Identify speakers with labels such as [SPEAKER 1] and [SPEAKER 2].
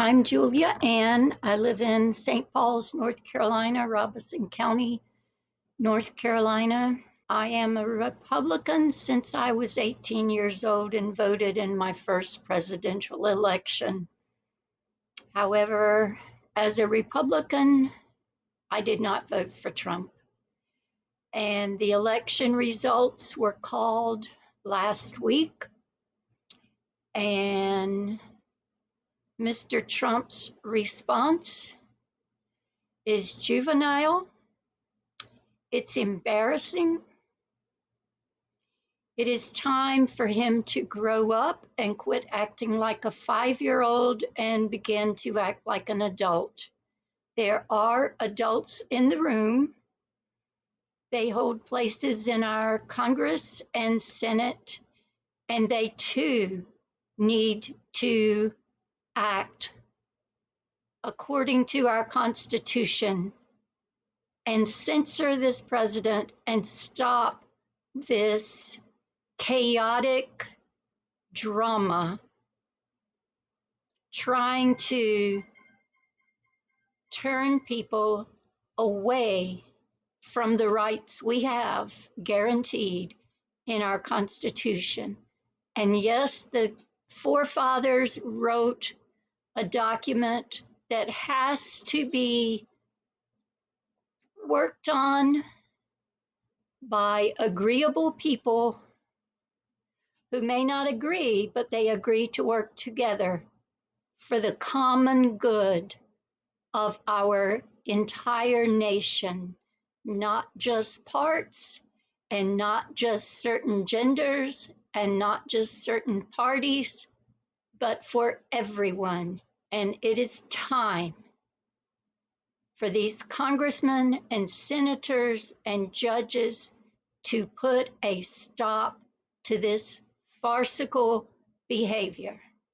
[SPEAKER 1] I'm Julia Ann. I live in St. Pauls, North Carolina, Robeson County, North Carolina. I am a Republican since I was 18 years old and voted in my first presidential election. However, as a Republican, I did not vote for Trump. And the election results were called last week. And Mr. Trump's response is juvenile. It's embarrassing. It is time for him to grow up and quit acting like a five year old and begin to act like an adult. There are adults in the room. They hold places in our Congress and Senate, and they too need to act according to our Constitution and censor this president and stop this chaotic drama trying to turn people away from the rights we have guaranteed in our Constitution. And yes, the forefathers wrote a document that has to be worked on by agreeable people who may not agree, but they agree to work together for the common good of our entire nation, not just parts and not just certain genders and not just certain parties, but for everyone. And it is time for these congressmen and senators and judges to put a stop to this farcical behavior.